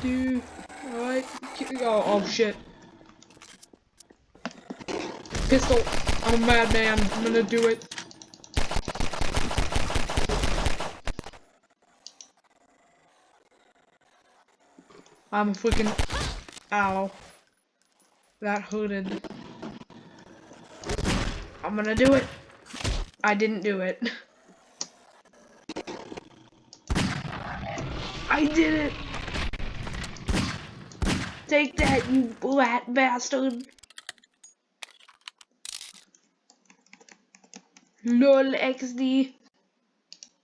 two. Alright. Oh, oh shit. Pistol. I'm a madman. I'm gonna do it. I'm a freaking. Ow. That hurted. I'm gonna do it. I didn't do it. I did it! Take that, you rat bastard! LOL XD.